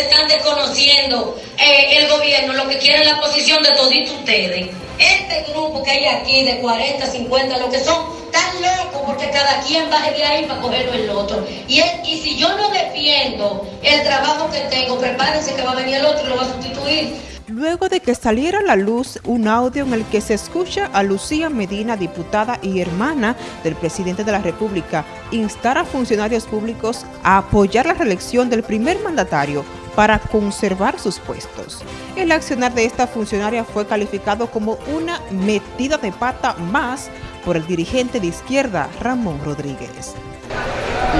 están desconociendo eh, el gobierno, lo que quieren la posición de todos ustedes. Este grupo que hay aquí de 40, 50, lo que son, tan locos porque cada quien va de ahí para cogerlo el otro. Y, y si yo no defiendo el trabajo que tengo, prepárense que va a venir el otro y lo va a sustituir luego de que saliera a la luz un audio en el que se escucha a Lucía Medina, diputada y hermana del presidente de la República, instar a funcionarios públicos a apoyar la reelección del primer mandatario para conservar sus puestos. El accionar de esta funcionaria fue calificado como una metida de pata más por el dirigente de izquierda, Ramón Rodríguez.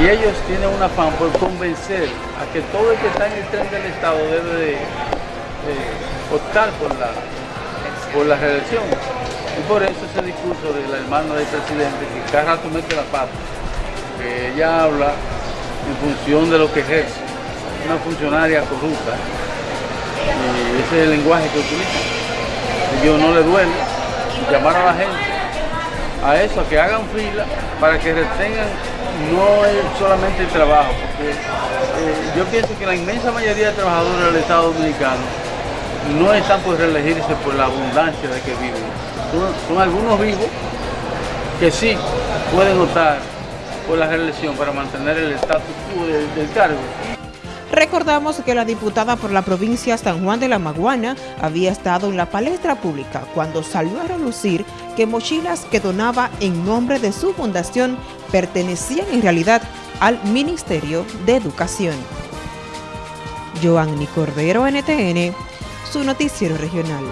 Y ellos tienen un afán por convencer a que todo el que está en el tren del Estado debe de optar por la, por la reelección. Y por eso ese discurso de la hermana del presidente, que cada rato mete la pata, que ella habla en función de lo que ejerce, una funcionaria corrupta, ese es el lenguaje que utiliza. Yo no le duele llamar a la gente a eso, a que hagan fila para que retengan no es solamente el trabajo, porque eh, yo pienso que la inmensa mayoría de trabajadores del Estado Dominicano no están por reelegirse por la abundancia de que viven. Son, algunos vivos que sí pueden optar por la reelección para mantener el estatus quo del, cargo. Recordamos que la diputada por la provincia San Juan de la Maguana había estado en la palestra pública cuando salió a relucir que mochilas que donaba en nombre de su fundación pertenecían en realidad al Ministerio de Educación. Joanny Cordero, NTN, su noticiero regional.